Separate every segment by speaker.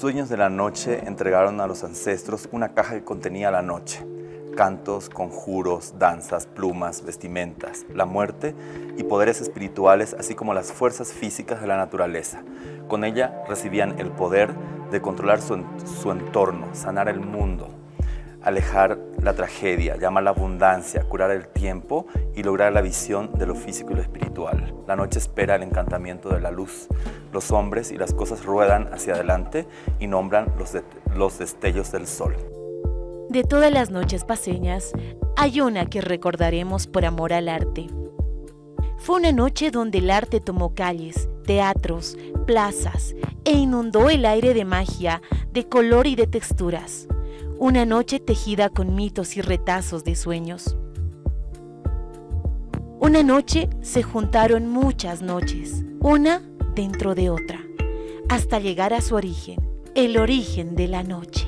Speaker 1: Los dueños de la noche entregaron a los ancestros una caja que contenía la noche, cantos, conjuros, danzas, plumas, vestimentas, la muerte y poderes espirituales, así como las fuerzas físicas de la naturaleza. Con ella recibían el poder de controlar su, su entorno, sanar el mundo, alejar la tragedia, llamar la abundancia, curar el tiempo y lograr la visión de lo físico y lo espiritual. La noche espera el encantamiento de la luz. Los hombres y las cosas ruedan hacia adelante y nombran los, los destellos del sol.
Speaker 2: De todas las noches paseñas, hay una que recordaremos por amor al arte. Fue una noche donde el arte tomó calles, teatros, plazas e inundó el aire de magia, de color y de texturas una noche tejida con mitos y retazos de sueños. Una noche se juntaron muchas noches, una dentro de otra, hasta llegar a su origen, el origen de la noche.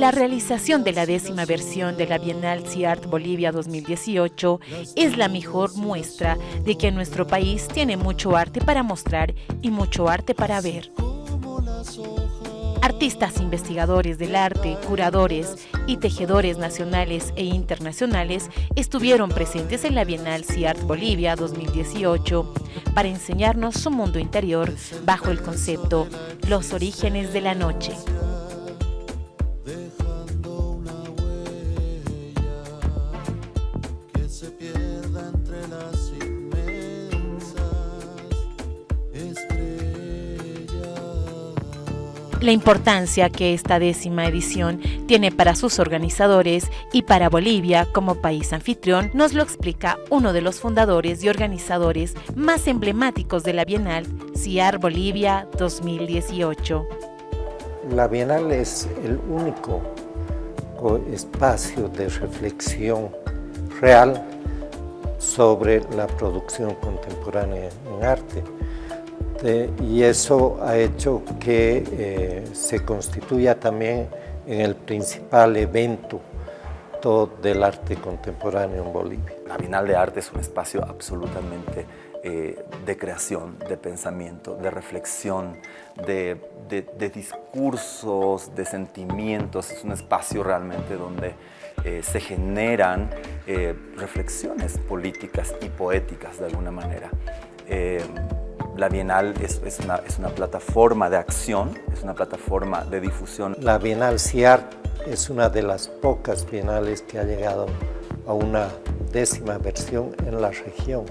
Speaker 2: La realización de la décima versión de la Bienal CIART Bolivia 2018 es la mejor muestra de que nuestro país tiene mucho arte para mostrar y mucho arte para ver. Artistas investigadores del arte, curadores y tejedores nacionales e internacionales estuvieron presentes en la Bienal CIART Bolivia 2018 para enseñarnos su mundo interior bajo el concepto Los orígenes de la noche. La importancia que esta décima edición tiene para sus organizadores y para Bolivia como país anfitrión nos lo explica uno de los fundadores y organizadores más emblemáticos de la Bienal, CIAR Bolivia 2018.
Speaker 3: La Bienal es el único espacio de reflexión real sobre la producción contemporánea en arte y eso ha hecho que eh, se constituya también en el principal evento del arte contemporáneo en Bolivia.
Speaker 1: La Bienal de Arte es un espacio absolutamente eh, de creación, de pensamiento, de reflexión, de, discursos, de sentimientos. Es un espacio realmente donde eh, se generan reflexiones políticas y poéticas de alguna manera la Bienal es, una, plataforma de acción, es una plataforma de difusión.
Speaker 3: La Bienal CIAR es una de las pocas bienales que ha llegado a una décima versión en la región.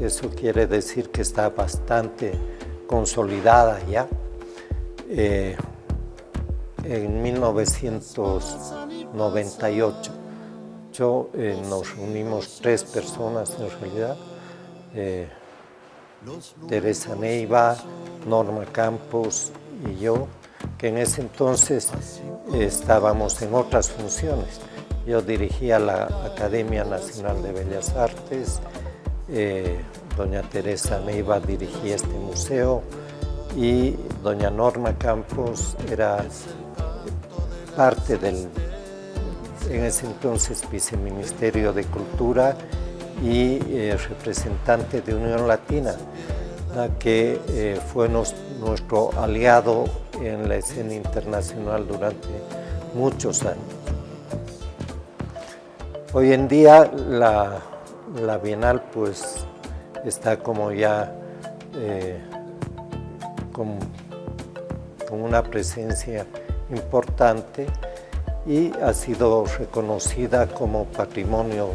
Speaker 3: Eso quiere decir que está bastante consolidada ya. Eh, en 1998 yo, eh, nos reunimos tres personas en realidad, eh, Teresa Neiva, Norma Campos y yo, que en ese entonces estábamos en otras funciones. Yo dirigía la Academia Nacional de Bellas Artes, eh, doña Teresa Neiva dirigía este museo y doña Norma Campos era parte del, en ese entonces, Viceministerio de Cultura y eh, representante de Unión Latina, que eh, fue nuestro aliado en la escena internacional durante muchos años. Hoy en día la, Bienal pues está como ya eh, con una presencia importante y ha sido reconocida como patrimonio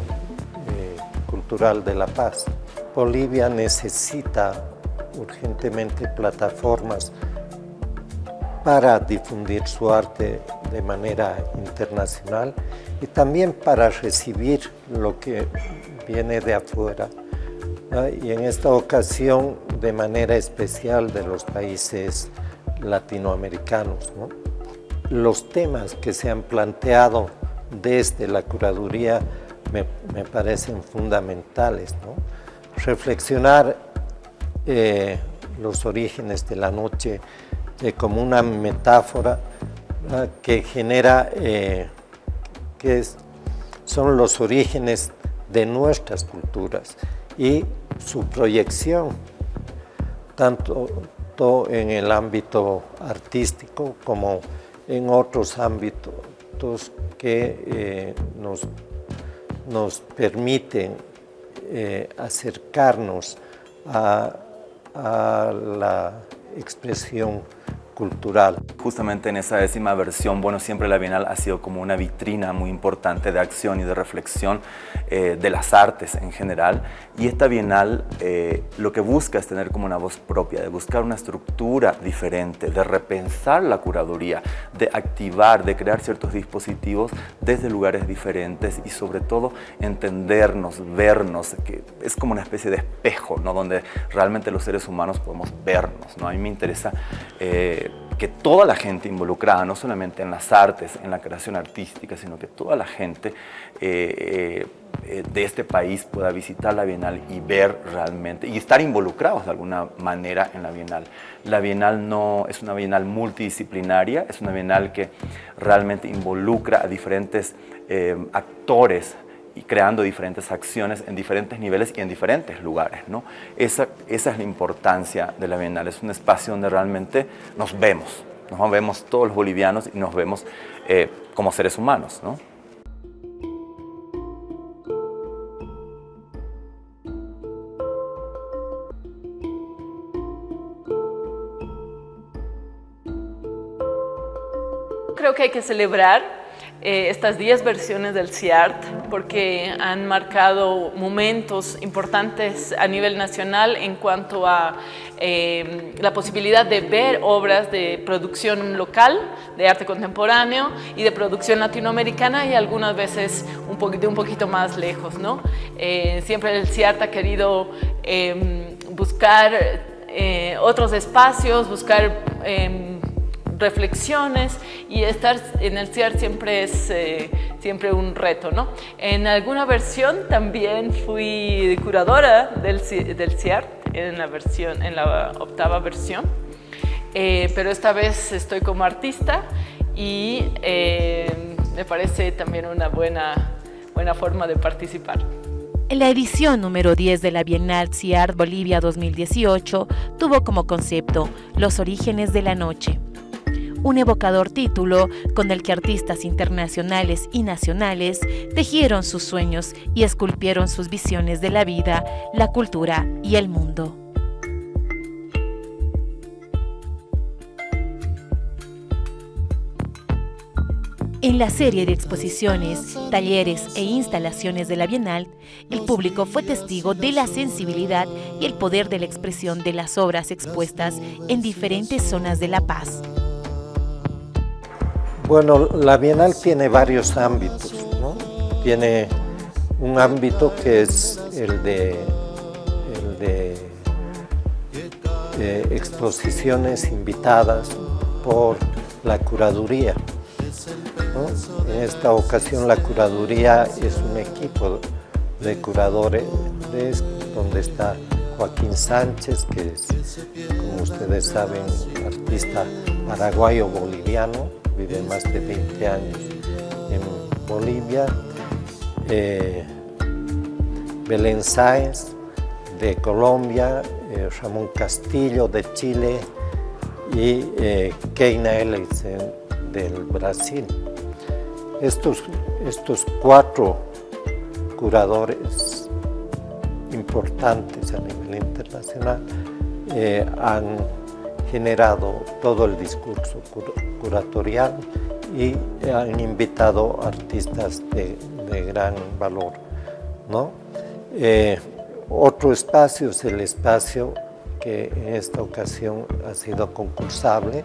Speaker 3: de la paz. Bolivia necesita urgentemente plataformas para difundir su arte de manera internacional y también para recibir lo que viene de afuera. Y en esta ocasión, de manera especial de los países latinoamericanos. Los temas que se han planteado desde la curaduría me, parecen fundamentales. Reflexionar eh, los orígenes de la noche como una metáfora que genera, que son los orígenes de nuestras culturas y su proyección, tanto en el ámbito artístico como en otros ámbitos que eh, nos, nos, permiten eh, acercarnos a, a la expresión cultural.
Speaker 1: Justamente en esa décima versión, bueno, siempre la Bienal ha sido como una vitrina muy importante de acción y de reflexión eh, de las artes en general. Y esta Bienal eh, lo que busca es tener como una voz propia, de buscar una estructura diferente, de repensar la curaduría, de activar, de crear ciertos dispositivos desde lugares diferentes y sobre todo entendernos, vernos, que es como una especie de espejo, ¿no? donde realmente los seres humanos podemos vernos. ¿no? A mí me interesa eh, que toda la gente involucrada, no solamente en las artes, en la creación artística, sino que toda la gente eh, eh, de este país pueda visitar la Bienal y ver realmente, y estar involucrados de alguna manera en la Bienal. La Bienal no es una Bienal multidisciplinaria, es una Bienal que realmente involucra a diferentes eh, actores y creando diferentes acciones en diferentes niveles y en diferentes lugares. ¿no? Esa, esa es la importancia de la Bienal, es un espacio donde realmente nos vemos, nos vemos todos los bolivianos y nos vemos eh, como seres humanos. ¿no?
Speaker 4: Creo que hay que celebrar eh, estas 10 versiones del CIART porque han marcado momentos importantes a nivel nacional en cuanto a eh, la posibilidad de ver obras de producción local, de arte contemporáneo y de producción latinoamericana y algunas veces un poquito, un poquito más lejos. ¿no? Eh, siempre el CIART ha querido em, buscar otros espacios, buscar em, reflexiones y estar en el CIAR siempre es eh, siempre un reto. ¿no? En alguna versión también fui curadora del, del CIAR en la, versión, en la octava versión, eh, pero esta vez estoy como artista y eh, me parece también una buena, buena forma de participar.
Speaker 2: La edición número 10 de la Bienal CIAR Bolivia 2018 tuvo como concepto Los orígenes de la noche un evocador título con el que artistas internacionales y nacionales tejieron sus sueños y esculpieron sus visiones de la vida, la cultura y el mundo. En la serie de exposiciones, talleres e instalaciones de la Bienal, el público fue testigo de la sensibilidad y el poder de la expresión de las obras expuestas en diferentes zonas de La Paz.
Speaker 3: Bueno, la Bienal tiene varios ámbitos, ¿no? Tiene un ámbito que es el de, exposiciones invitadas por la curaduría. En esta ocasión la curaduría es un equipo de curadores donde está Joaquín Sánchez, que es, como ustedes saben, artista paraguayo-boliviano, vive más de 20 años en Bolivia. Eh, Belén Sáenz de Colombia, eh, Ramón Castillo de Chile y eh, Keina Ellison del Brasil. Estos, estos cuatro curadores importantes a nivel internacional han generado todo el discurso curatorial y han invitado artistas de, gran valor. ¿no? Eh, otro espacio es el espacio que en esta ocasión ha sido concursable,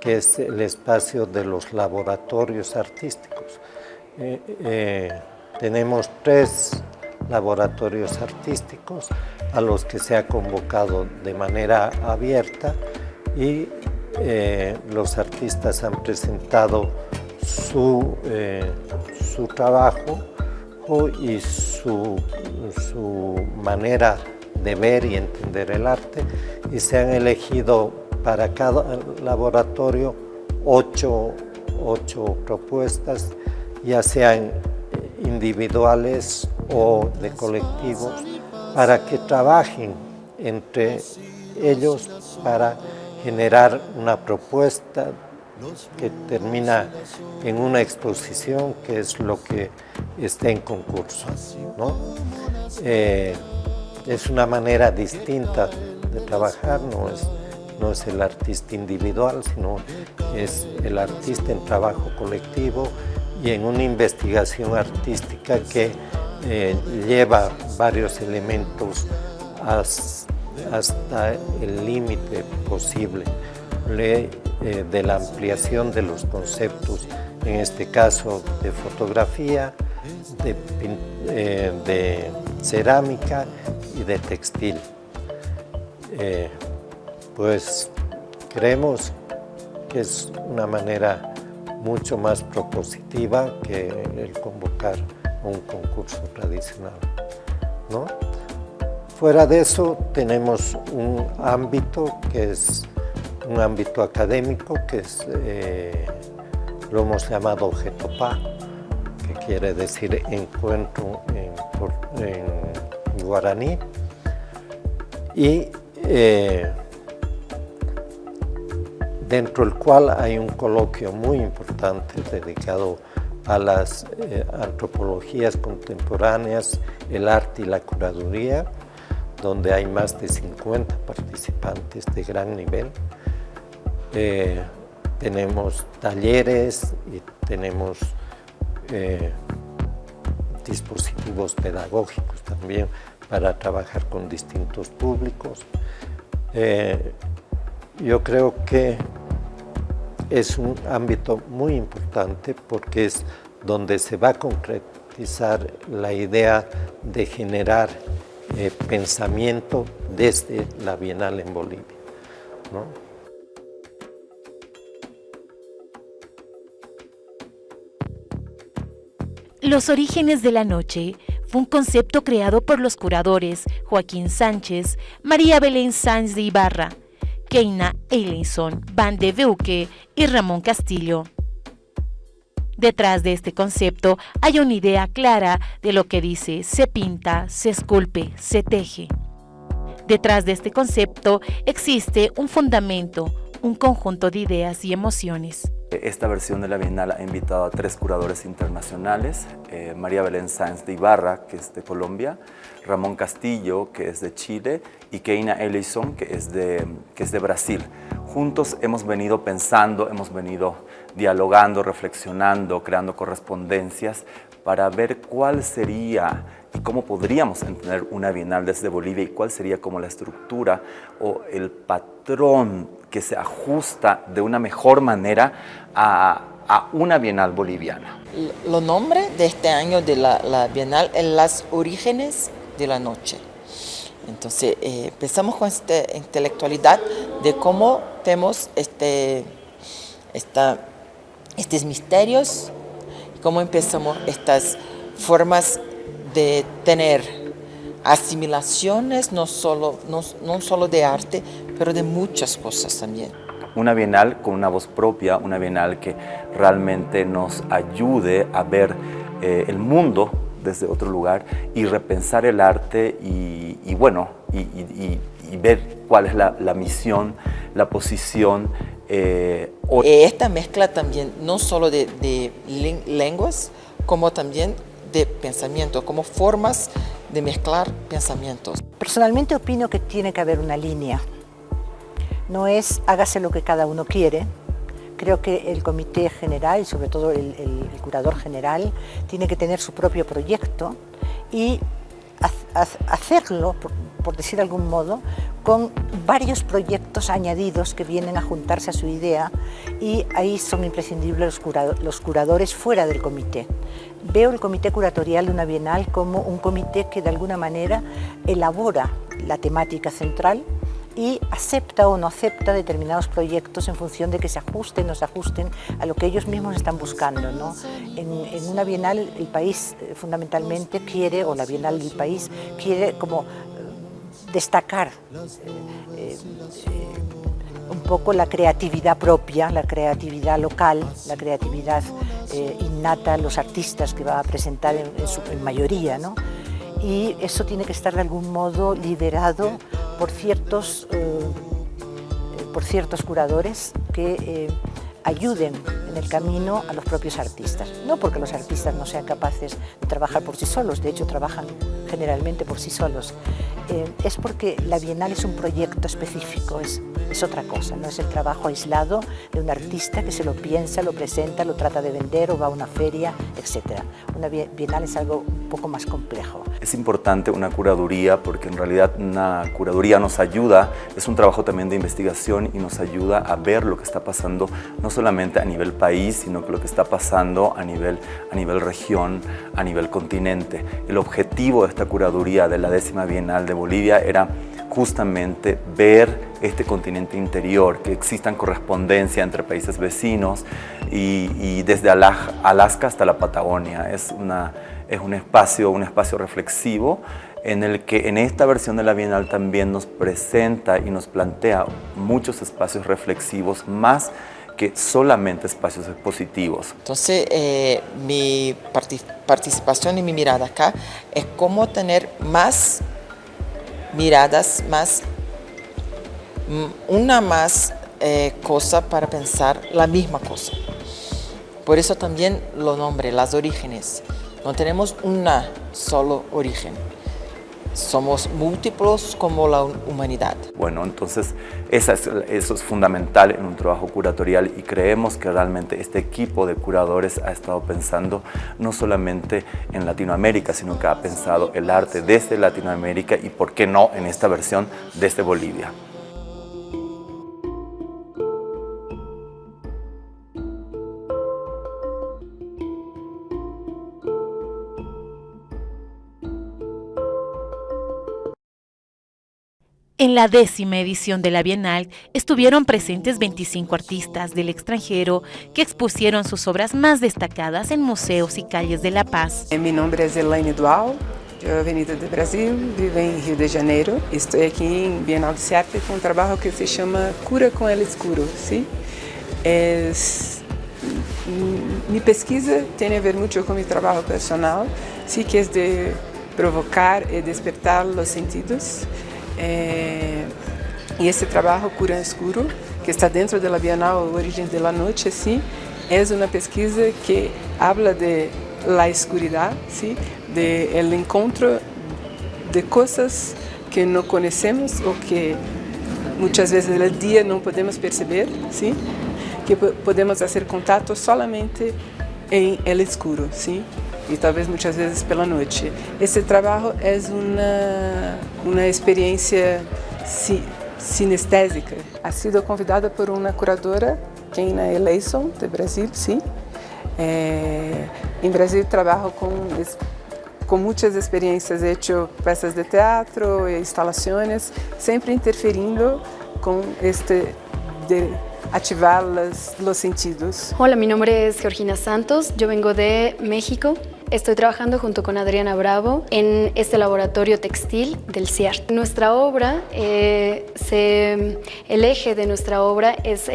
Speaker 3: que es el espacio de los laboratorios artísticos. Eh, eh, tenemos tres laboratorios artísticos a los que se ha convocado de manera abierta y eh, los artistas han presentado su, eh, su trabajo y su, su, manera de ver y entender el arte y se han elegido para cada laboratorio ocho, ocho propuestas, ya sean individuales o de colectivos, para que trabajen entre ellos para generar una propuesta que termina en una exposición que es lo que está en concurso. ¿no? Eh, es una manera distinta de trabajar, no es, no es el artista individual, sino es el artista en trabajo colectivo y en una investigación artística que eh, lleva varios elementos hasta el límite posible eh, de la ampliación de los conceptos, en este caso de fotografía, de, eh, cerámica y de textil. pues creemos que es una manera mucho más propositiva que el convocar un concurso tradicional. ¿no? Fuera de eso tenemos un ámbito que es un ámbito académico que es, eh, lo hemos llamado Getopa, que quiere decir encuentro en, guaraní. Y eh, dentro del cual hay un coloquio muy importante dedicado a las eh, antropologías contemporáneas, el arte y la curaduría, donde hay más de 50 participantes de gran nivel. Eh, tenemos talleres y tenemos eh, dispositivos pedagógicos también para trabajar con distintos públicos. yo creo que es un ámbito muy importante porque es donde se va a concretizar la idea de generar eh, pensamiento desde la Bienal en Bolivia.
Speaker 2: Los orígenes de la noche fue un concepto creado por los curadores Joaquín Sánchez, María Belén Sáenz de Ibarra, Keina Eilinson, Van de Veuque y Ramón Castillo. Detrás de este concepto hay una idea clara de lo que dice se pinta, se esculpe, se teje. Detrás de este concepto existe un fundamento, un conjunto de ideas y emociones.
Speaker 1: Esta versión de la Bienal ha invitado a tres curadores internacionales, eh, María Belén Sáenz de Ibarra, que es de Colombia, Ramón Castillo, que es de Chile, y Keina Ellison, que es, de, que es de Brasil. Juntos hemos venido pensando, hemos venido dialogando, reflexionando, creando correspondencias para ver cuál sería y cómo podríamos entender una Bienal desde Bolivia y cuál sería como la estructura o el patrón que se ajusta de una mejor manera a, una Bienal boliviana.
Speaker 5: Lo nombre de este año de la, Bienal es Las Orígenes de la Noche. Entonces eh, empezamos con esta intelectualidad de cómo tenemos este, esta, estos misterios, cómo empezamos estas formas de tener asimilaciones, no solo, no, no solo de arte, pero de muchas cosas también.
Speaker 1: Una bienal con una voz propia, una bienal que realmente nos ayude a ver eh, el mundo desde otro lugar y repensar el arte y, bueno, y, ver cuál es la, misión, la posición.
Speaker 5: Eh, eh, Esta mezcla también no solo de, de lenguas, como también de pensamiento, como formas de mezclar pensamientos.
Speaker 6: Personalmente opino que tiene que haber una línea. No es hágase lo que cada uno quiere. Creo que el comité general y sobre todo el, curador general tiene que tener su propio proyecto y hacerlo, por, decir de algún modo, con varios proyectos añadidos que vienen a juntarse a su idea y ahí son imprescindibles los curadores fuera del comité. Veo el comité curatorial de una bienal como un comité que de alguna manera elabora la temática central y acepta o no acepta determinados proyectos en función de que se ajusten o se ajusten a lo que ellos mismos están buscando. En, una bienal el país eh, fundamentalmente quiere, o la bienal del país quiere como eh, destacar eh, un poco la creatividad propia, la creatividad local, la creatividad eh, innata los artistas que va a presentar en, su mayoría, ¿no? Y eso tiene que estar de algún modo liderado por ciertos, eh, por ciertos curadores que eh, ayuden en el camino a los propios artistas. No porque los artistas no sean capaces de trabajar por sí solos, de hecho trabajan generalmente por sí solos, eh, es porque la Bienal es un proyecto específico, es, es otra cosa, no es el trabajo aislado de un artista que se lo piensa, lo presenta, lo trata de vender o va a una feria, etc. Una Bienal es algo un poco más complejo.
Speaker 1: Es importante una curaduría porque en realidad una curaduría nos ayuda, es un trabajo también de investigación y nos ayuda a ver lo que está pasando no solamente a nivel país, sino que lo que está pasando a nivel, a nivel región, a nivel continente. El objetivo de esta curaduría de la décima Bienal de Bolivia era justamente ver este continente interior, que existan correspondencia entre países vecinos y, desde Alaska hasta la Patagonia. Es, una, es un, espacio, un espacio reflexivo en el que en esta versión de la Bienal también nos presenta y nos plantea muchos espacios reflexivos más que solamente espacios expositivos.
Speaker 5: Entonces, eh, mi participación y mi mirada acá es cómo tener más miradas, más, mm, una más eh, cosa para pensar la misma cosa. Por eso también lo nombre, las orígenes. No tenemos una solo origen somos múltiplos como la humanidad.
Speaker 1: Bueno, entonces eso es fundamental en un trabajo curatorial y creemos que realmente este equipo de curadores ha estado pensando no solamente en Latinoamérica, sino que ha pensado el arte desde Latinoamérica y por qué no en esta versión desde Bolivia.
Speaker 2: En la décima edición de la Bienal estuvieron presentes 25 artistas del extranjero que expusieron sus obras más destacadas en museos y calles de La Paz.
Speaker 7: Mi nombre es Elaine Dual, de Avenida do Brasil, vivo em Rio de Janeiro. Estou aqui em Bienal de Arte com um trabalho que se chama Cura com el Escuro. ¿sí? Es, mi pesquisa tem a ver muito com meu trabalho personal, sí, que é de provocar e despertar os sentidos. É, e esse trabalho Cura Escuro, que está dentro da Bienal Origem da Noite, sim, é uma pesquisa que habla de la escuridão, sim, de el encontro de coisas que não conhecemos ou que muitas vezes no dia não podemos perceber, sim, que podemos fazer contato solamente em el escuro, sim e talvez muitas vezes pela noite. Esse trabalho é uma, uma experiência si, sinestésica. Ha sido convidada por uma curadora, Keina Eleison, de Brasil, sim. É, em Brasil trabalho com com muitas experiências, hecho peças de teatro e instalações, sempre interferindo com este de ativar los, los sentidos.
Speaker 8: Hola, mi nombre es Georgina Santos, yo vengo de México. Estoy trabajando junto con Adriana Bravo en este laboratorio textil del CIART. Nuestra obra, eh, el eje de nuestra obra es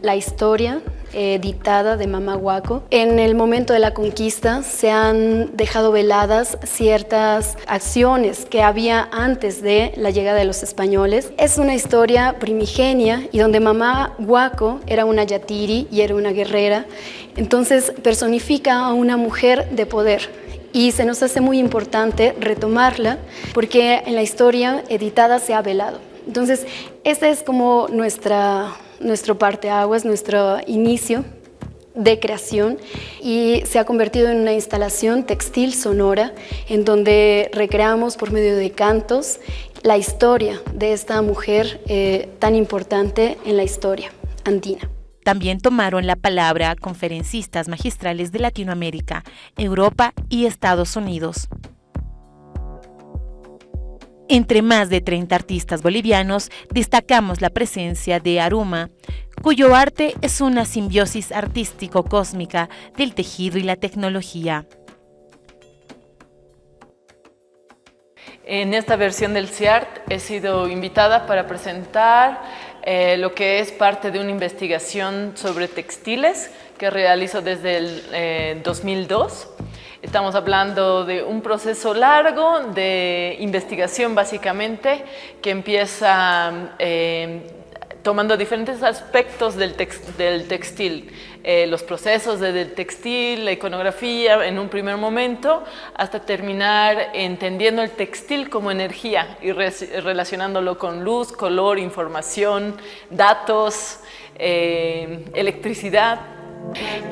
Speaker 8: la historia dictada de Mama Huaco. En el momento de la conquista se han dejado veladas ciertas acciones que había antes de la llegada de los españoles. Es una historia primigenia y donde Mamá Huaco era una yatiri y era una guerrera entonces personifica a una mujer de poder y se nos hace muy importante retomarla porque en la historia editada se ha velado. Entonces, este es como nuestra, nuestro parteaguas, nuestro inicio de creación y se ha convertido en una instalación textil sonora en donde recreamos por medio de cantos la historia de esta mujer eh, tan importante en la historia andina.
Speaker 2: También tomaron la palabra conferencistas magistrales de Latinoamérica, Europa y Estados Unidos. Entre más de 30 artistas bolivianos destacamos la presencia de Aruma, cuyo arte es una simbiosis artístico-cósmica del tejido y la tecnología.
Speaker 4: En esta versión del CIART he sido invitada para presentar eh, lo que es parte de una investigación sobre textiles que realizo desde el 2002. Estamos hablando de un proceso largo de investigación básicamente que empieza eh, tomando diferentes aspectos del, textil, eh, los procesos del textil, la iconografía en un primer momento, hasta terminar entendiendo el textil como energía y relacionándolo con luz, color, información, datos, eh, electricidad.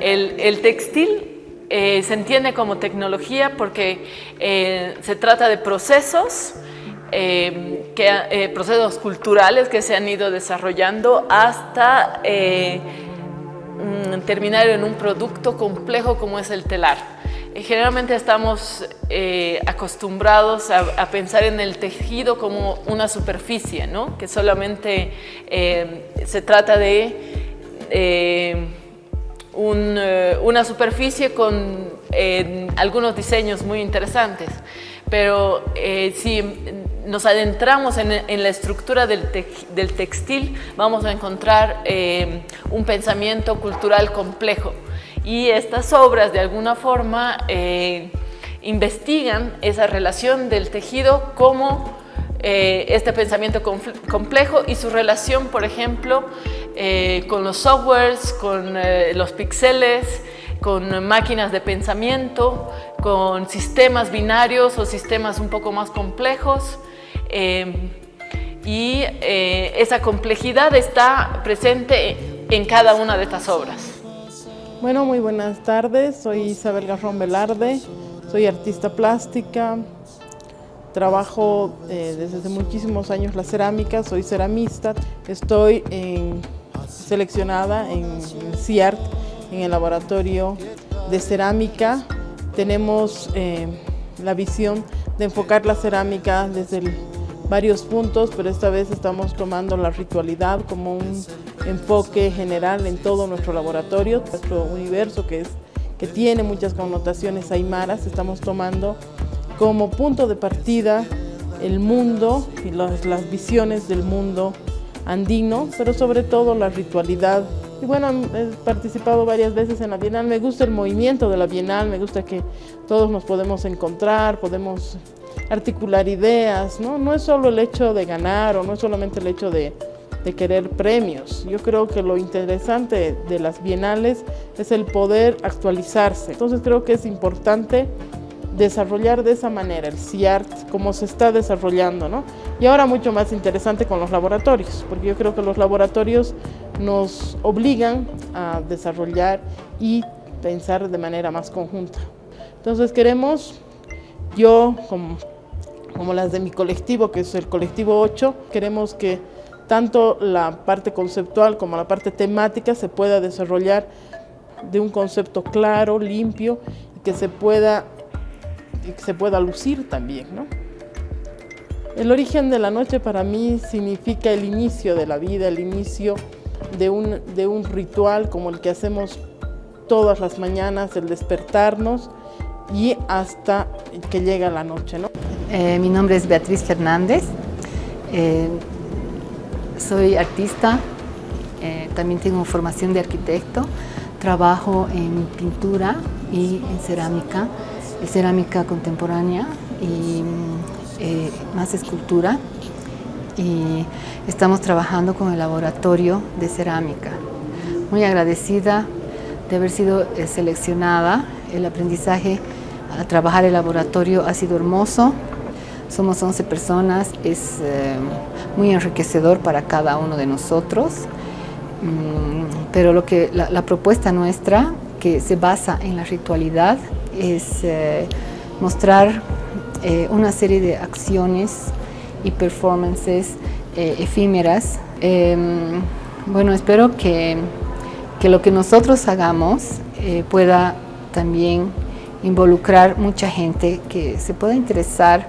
Speaker 4: el textil eh, se entiende como tecnología porque eh, se trata de procesos, eh, que, procesos culturales que se han ido desarrollando hasta mm, terminar en un producto complejo como es el telar. Generalmente estamos acostumbrados a, pensar en el tejido como una superficie, ¿no? que solamente se trata de una superficie con algunos diseños muy interesantes, pero eh, si nos adentramos en, la estructura del, textil, vamos a encontrar eh, un pensamiento cultural complejo. Y estas obras, de alguna forma, investigan esa relación del tejido como este pensamiento complejo y su relación, por ejemplo, eh, con los softwares, con eh, los píxeles, con máquinas de pensamiento, con sistemas binarios o sistemas un poco más complejos. Eh, y esa complejidad está presente en cada una de estas obras.
Speaker 9: Bueno, muy buenas tardes. Soy Isabel Garrón Velarde, soy artista plástica, trabajo desde hace muchísimos años la cerámica, soy ceramista, estoy en seleccionada en CIART, en el laboratorio de cerámica. Tenemos eh, la visión de enfocar la cerámica desde varios puntos, pero esta vez estamos tomando la ritualidad como un enfoque general en todo nuestro laboratorio, nuestro universo que, es, que tiene muchas connotaciones aymaras, estamos tomando como punto de partida el mundo y las, las visiones del mundo andino, pero sobre todo la ritualidad. Y bueno, he participado varias veces en la Bienal, me gusta el movimiento de la Bienal, me gusta que todos nos podemos encontrar, podemos articular ideas, ¿no? No es solo el hecho de ganar o no es solamente el hecho de, de querer premios. Yo creo que lo interesante de las bienales es el poder actualizarse. Entonces creo que es importante desarrollar de esa manera el CIART como se está desarrollando, ¿no? Y ahora mucho más interesante con los laboratorios, porque yo creo que los laboratorios nos obligan a desarrollar y pensar de manera más conjunta. Entonces queremos, yo como, las de mi colectivo, que es el colectivo 8, queremos que tanto la parte conceptual como la parte temática se pueda desarrollar de un concepto claro, limpio, que se pueda y que se pueda lucir también. ¿no? El origen de la noche para mí significa el inicio de la vida, el inicio de un, de un ritual como el que hacemos todas las mañanas, el despertarnos y hasta que llega la noche. ¿no?
Speaker 10: Eh, mi nombre es Beatriz Fernández, eh, soy artista, eh, también tengo formación de arquitecto, trabajo en pintura y en cerámica cerámica contemporánea y eh, más escultura. Y estamos trabajando con el laboratorio de cerámica. Muy agradecida de haber sido eh, seleccionada, el aprendizaje a trabajar el laboratorio ha sido hermoso, somos 11 personas, es eh, muy enriquecedor para cada uno de nosotros, mm, pero lo que, la propuesta nuestra, que se basa en la ritualidad, es eh, mostrar eh, una serie de acciones y performances eh, efímeras. Em, bueno, espero que, que, lo que nosotros hagamos pueda también involucrar mucha gente que se pueda interesar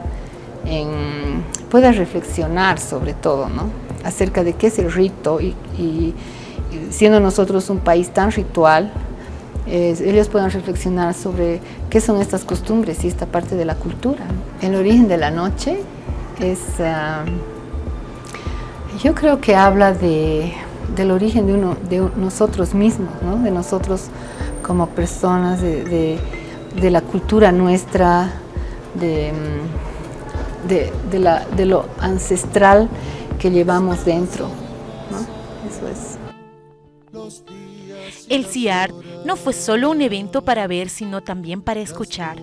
Speaker 10: en, pueda reflexionar sobre todo, ¿no? acerca de qué es el rito y, y siendo nosotros un país tan ritual, ellos puedan reflexionar sobre qué son estas costumbres y esta parte de la cultura. El origen de la noche es, ah, yo creo que habla de, del origen de, uno, de nosotros mismos, de nosotros como personas, de, la cultura nuestra, de, de, la, de lo ancestral que llevamos dentro. Eso es.
Speaker 2: El CIART no fue solo un evento para ver, sino también para escuchar.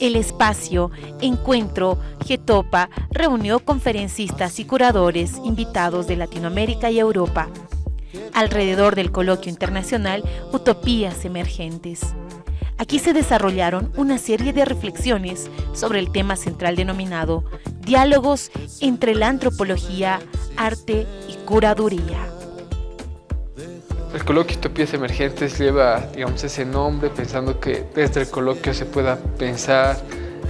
Speaker 2: El espacio Encuentro Getopa reunió conferencistas y curadores invitados de Latinoamérica y Europa alrededor del coloquio internacional Utopías Emergentes. Aquí se desarrollaron una serie de reflexiones sobre el tema central denominado Diálogos entre la antropología, arte y curaduría.
Speaker 11: El coloquio Utopías Emergentes lleva, digamos, ese nombre pensando que desde el coloquio se pueda pensar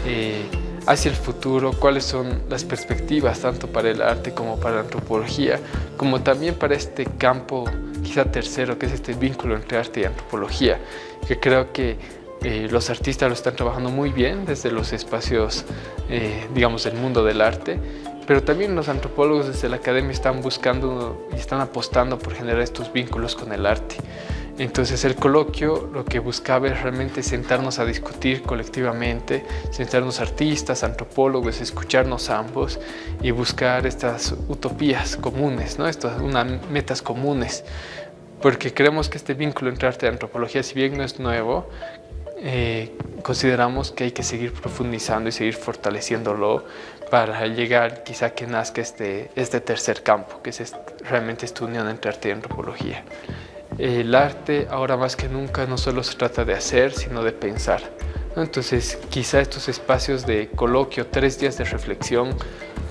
Speaker 11: eh, hacia el futuro, cuáles son las perspectivas tanto para el arte como para la antropología, como también para este campo quizá tercero, que es este vínculo entre arte y antropología, que creo que eh, los artistas lo están trabajando muy bien desde los espacios, eh, digamos, del mundo del arte, pero también los antropólogos desde la academia están buscando y están apostando por generar estos vínculos con el arte. Entonces el coloquio lo que buscaba es realmente sentarnos a discutir colectivamente, sentarnos artistas, antropólogos, escucharnos ambos y buscar estas utopías comunes, ¿no? estas unas metas comunes. Porque creemos que este vínculo entre arte y antropología, si bien no es nuevo, eh, consideramos que hay que seguir profundizando y seguir fortaleciéndolo para llegar quizá que nazca este, este tercer campo, que es realmente esta unión entre arte y antropología. El arte ahora más que nunca no solo se trata de hacer, sino de pensar. Entonces quizá estos espacios de coloquio, tres días de reflexión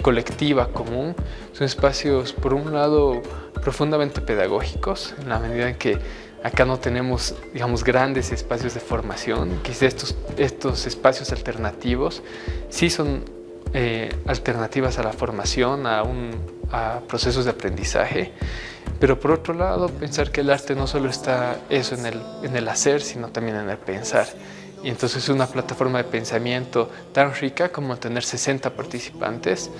Speaker 11: colectiva, común, son espacios por un lado profundamente pedagógicos, en la medida en que Acá no tenemos, digamos, grandes espacios de formación. Quizá estos, estos espacios alternativos sí son eh, alternativas a la formación, a, un, a procesos de aprendizaje. Pero por otro lado, pensar que el arte no solo está eso en el, en el hacer, sino también en el pensar. Y entonces una plataforma de pensamiento tan rica como tener 60 participantes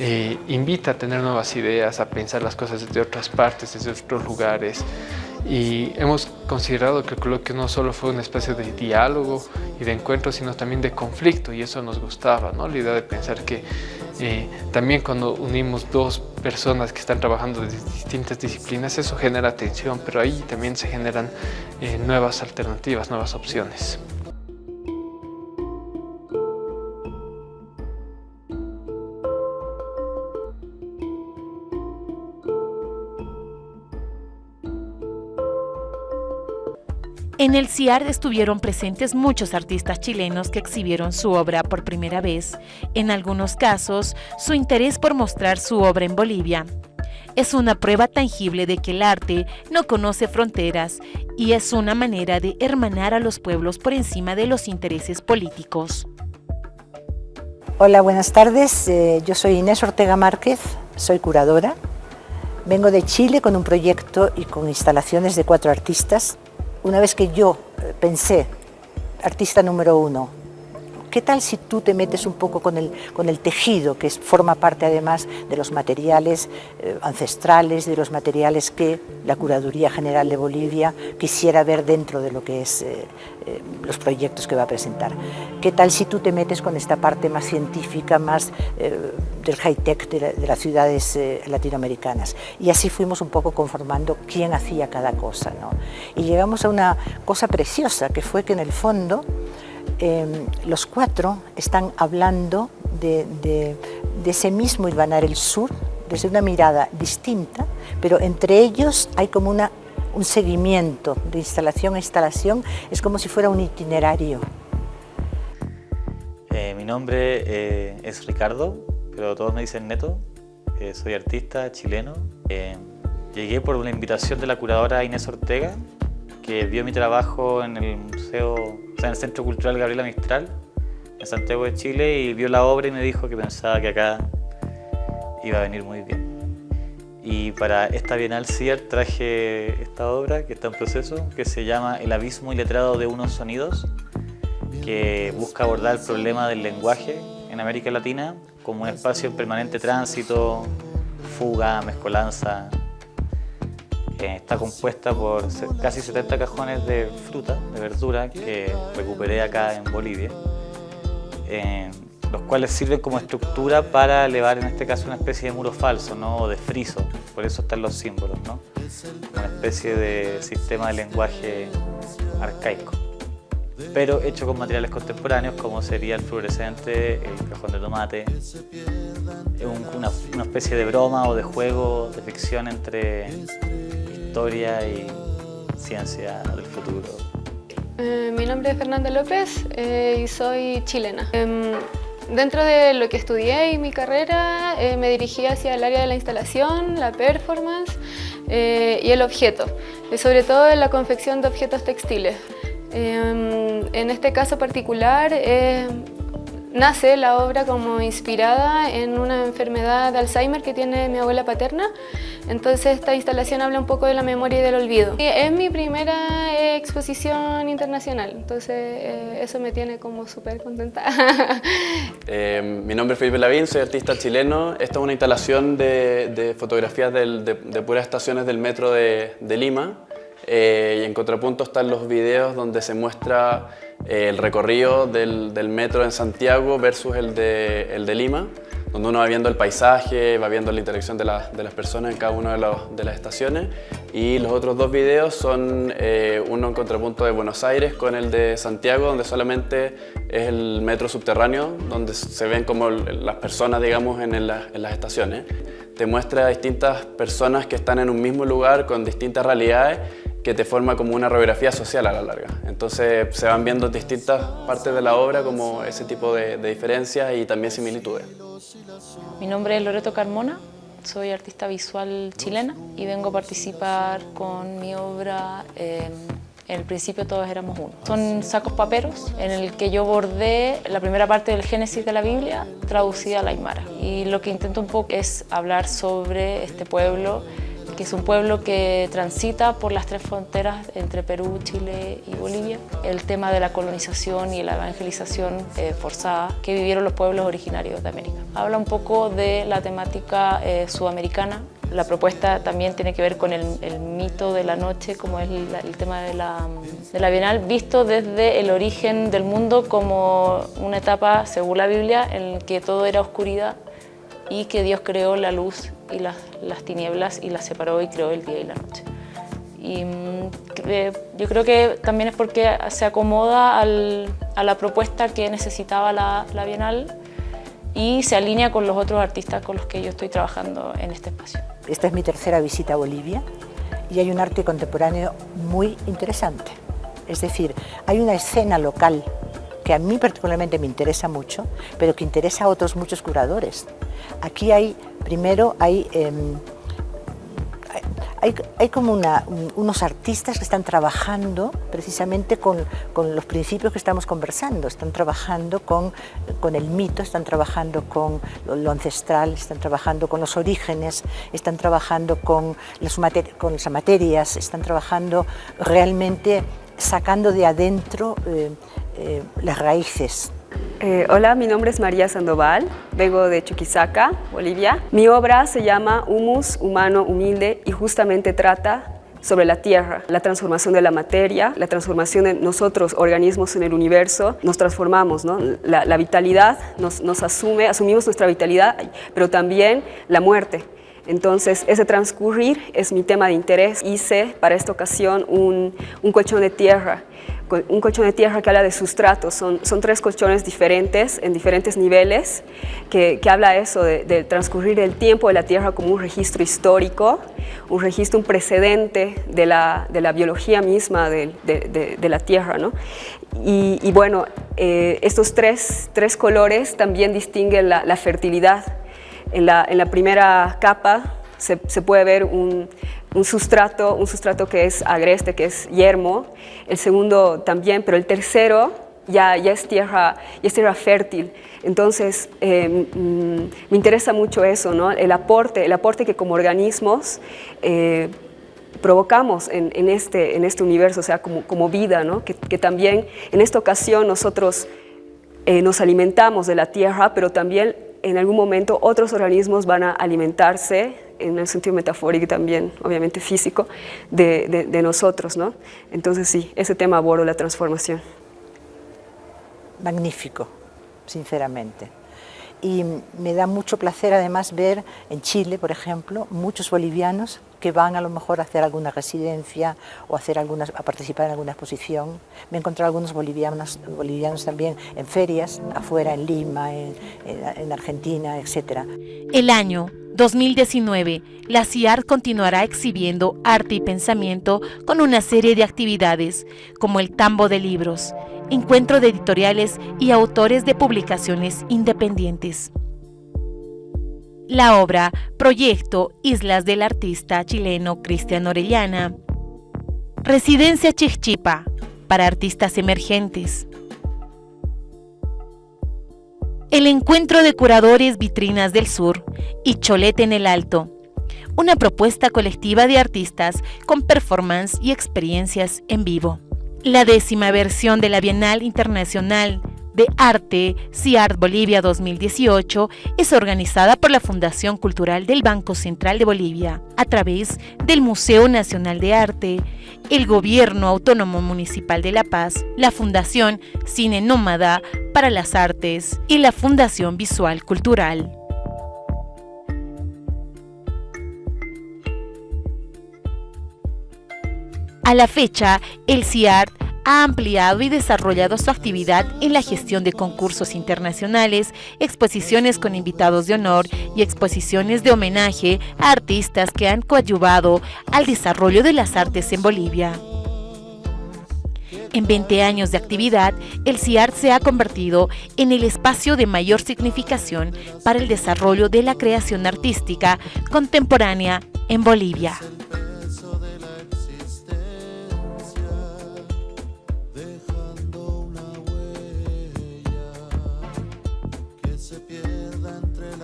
Speaker 11: eh, invita a tener nuevas ideas, a pensar las cosas desde otras partes, desde otros lugares, y hemos considerado que el coloquio no solo fue un espacio de diálogo y de encuentro, sino también de conflicto y eso nos gustaba, ¿no? la idea de pensar que eh, también cuando unimos dos personas que están trabajando de distintas disciplinas, eso genera tensión, pero ahí también se generan eh, nuevas alternativas, nuevas opciones.
Speaker 2: En el CIAR estuvieron presentes muchos artistas chilenos que exhibieron su obra por primera vez, en algunos casos su interés por mostrar su obra en Bolivia. Es una prueba tangible de que el arte no conoce fronteras y es una manera de hermanar a los pueblos por encima de los intereses políticos.
Speaker 6: Hola, buenas tardes. Eh, yo soy Inés Ortega Márquez, soy curadora. Vengo de Chile con un proyecto y con instalaciones de cuatro artistas una vez que yo eh, pensé, artista número uno, ¿qué tal si tú te metes un poco con el, con el tejido, que forma parte además de los materiales eh, ancestrales, de los materiales que la Curaduría General de Bolivia quisiera ver dentro de lo que es eh, los proyectos que va a presentar? ¿Qué tal si tú te metes con esta parte más científica, más del high-tech de, las ciudades latinoamericanas? Y así fuimos un poco conformando quién hacía cada cosa. ¿no? Y llegamos a una cosa preciosa, que fue que en el fondo Em, los cuatro están hablando de, ese mismo Ilvanar el Sur, desde una mirada distinta, pero entre ellos hay como un seguimiento de instalación a instalación, es como si fuera un itinerario.
Speaker 12: Eh, mi nombre eh, es Ricardo, pero todos me dicen Neto, eh, soy artista chileno. llegué por una invitación de la curadora Inés Ortega, que vio mi trabajo en el Museo, o sea, en el Centro Cultural Gabriela Mistral, en Santiago de Chile, y vio la obra y me dijo que pensaba que acá iba a venir muy bien. Y para esta Bienal CIER traje esta obra que está en proceso, que se llama El abismo iletrado de unos sonidos, que busca abordar el problema del lenguaje en América Latina como un espacio en permanente tránsito, fuga, mezcolanza. Eh, está compuesta por casi 70 cajones de fruta, de verdura, que recuperé acá en Bolivia. Eh, los cuales sirven como estructura para elevar en este caso una especie de muro falso ¿no? o de friso, por eso están los símbolos, ¿no? una especie de sistema de lenguaje arcaico, pero hecho con materiales contemporáneos como sería el fluorescente, el cajón de tomate, una, una especie de broma o de juego de ficción entre historia y ciencia del futuro.
Speaker 8: Eh, mi nombre es Fernanda López eh, y soy chilena. Em, Dentro de lo que estudié y mi carrera eh, me dirigí hacia el área de la instalación, la performance eh, y el objeto, y sobre todo en la confección de objetos textiles. Em, en este caso particular eh, nace la obra como inspirada en una enfermedad de Alzheimer que tiene mi abuela paterna entonces esta instalación habla un poco de la memoria y del olvido. es mi primera exposición internacional, entonces eh, eso me tiene como súper contenta.
Speaker 13: Eh, mi nombre es Felipe Lavín, soy artista chileno. Esta es una instalación de, fotografías de, puras estaciones del metro de, Lima. Eh, y en contrapunto están los videos donde se muestra el recorrido del, metro en Santiago versus el de, el de Lima donde uno va viendo el paisaje, va viendo la interacción de, de las personas en cada una de, de, las estaciones. Y los otros dos videos son eh, uno en contrapunto de Buenos Aires con el de Santiago, donde solamente es el metro subterráneo, donde se ven como las personas, digamos, en, en las estaciones. Te muestra a distintas personas que están en un mismo lugar con distintas realidades que te forma como una radiografía social a la larga. Entonces se van viendo distintas partes de la obra como ese tipo de, de diferencias y también similitudes.
Speaker 14: Mi nombre es Loreto Carmona, soy artista visual chilena y vengo a participar con mi obra en el principio todos éramos uno. Son sacos paperos en el que yo bordé la primera parte del Génesis de la Biblia traducida al Aymara. Y lo que intento un poco es hablar sobre este pueblo que es un pueblo que transita por las tres fronteras entre Perú, Chile y Bolivia. El tema de la colonización y la evangelización eh, forzada que vivieron los pueblos originarios de América. Habla un poco de la temática eh, sudamericana. La propuesta también tiene que ver con el, mito de la noche, como es el, tema de la, de la Bienal, visto desde el origen del mundo como una etapa, según la Biblia, en que todo era oscuridad y que Dios creó la luz y las, las tinieblas y las separó y creó el día y la noche. Y mm, yo creo que también es porque se acomoda al, a la propuesta que necesitaba la, la Bienal y se alinea con los otros artistas con los que yo estoy trabajando en este espacio.
Speaker 6: Esta es mi tercera visita a Bolivia y hay un arte contemporáneo muy interesante. Es decir, hay una escena local que a mí particularmente me interesa mucho, pero que interesa a otros muchos curadores. Aquí hay, primero, hay, em, hay, como unos artistas que están trabajando precisamente con, los principios que estamos conversando, están trabajando con, con el mito, están trabajando con lo, ancestral, están trabajando con los orígenes, están trabajando con con las materias, están trabajando realmente sacando de adentro eh, eh, las raíces.
Speaker 15: Eh, hola, mi nombre es María Sandoval, vengo de Chuquisaca, Bolivia. Mi obra se llama Humus Humano Humilde y justamente trata sobre la Tierra, la transformación de la materia, la transformación de nosotros, organismos en el universo, nos transformamos, la, vitalidad nos asume, asumimos nuestra vitalidad, pero también la muerte. Entonces, ese transcurrir es mi tema de interés. Hice para esta ocasión un, colchón de tierra un colchón de tierra que habla de sustratos, son, tres colchones diferentes, en diferentes niveles, que, que habla eso del transcurrir del tiempo de la tierra como un registro histórico, un registro, un precedente de la, de biología misma de, de, de, la tierra. ¿no? Y, bueno, eh, estos tres, colores también distinguen la fertilidad. En la, en la primera capa se, se puede ver un, un sustrato, un sustrato que es agreste, que es yermo, el segundo también, pero el tercero ya, ya, es, tierra, ya es tierra fértil. Entonces, eh, mm, me interesa mucho eso, ¿no? el, aporte, el aporte que como organismos eh, provocamos en, en, este, en este universo, o sea, como, como vida, ¿no? que, que también en esta ocasión nosotros eh, nos alimentamos de la tierra, pero también en algún momento otros organismos van a alimentarse, en el sentido metafórico también, obviamente físico, de nosotros. ¿no? Entonces sí, ese tema abordo la transformación.
Speaker 6: Magnífico, sinceramente. Y me da mucho placer además ver en Chile, por ejemplo, muchos bolivianos que van a lo mejor a hacer alguna residencia o a, hacer a participar en alguna exposición. Me he encontrado algunos bolivianos, bolivianos también en ferias, afuera, en Lima, en, en, en Argentina, etc.
Speaker 2: El año 2019, la CIAR continuará exhibiendo arte y pensamiento con una serie de actividades, como el Tambo de Libros, encuentro de editoriales y autores de publicaciones independientes. La obra Proyecto Islas del artista chileno Cristian Orellana. Residencia Chichipa para artistas emergentes. El encuentro de curadores Vitrinas del Sur y Cholete en el Alto. Una propuesta colectiva de artistas con performance y experiencias en vivo. La décima versión de la Bienal Internacional de Arte CIART Bolivia 2018 es organizada por la Fundación Cultural del Banco Central de Bolivia a través del Museo Nacional de Arte, el Gobierno Autónomo Municipal de La Paz, la Fundación Cine Nómada para las Artes y la Fundación Visual Cultural. A la fecha, el CIART ha ampliado y desarrollado su actividad en la gestión de concursos internacionales, exposiciones con invitados de honor y exposiciones de homenaje a artistas que han coadyuvado al desarrollo de las artes en Bolivia. En 20 años de actividad, el CIART se ha convertido en el espacio de mayor significación para el desarrollo de la creación artística contemporánea en Bolivia.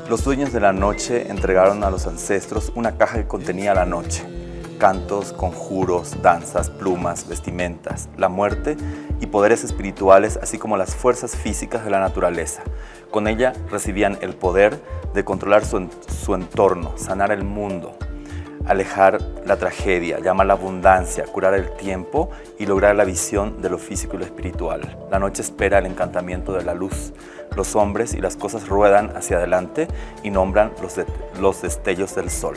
Speaker 1: Los dueños de la noche entregaron a los ancestros una caja que contenía la noche, cantos, conjuros, danzas, plumas, vestimentas, la muerte y poderes espirituales, así como las fuerzas físicas de la naturaleza. Con ella recibían el poder de controlar su, su entorno, sanar el mundo, alejar la tragedia, llamar la abundancia, curar el tiempo y lograr la visión de lo físico y lo espiritual. La noche espera el encantamiento de la luz. Los hombres y las cosas ruedan hacia adelante y nombran los, de, los destellos del sol.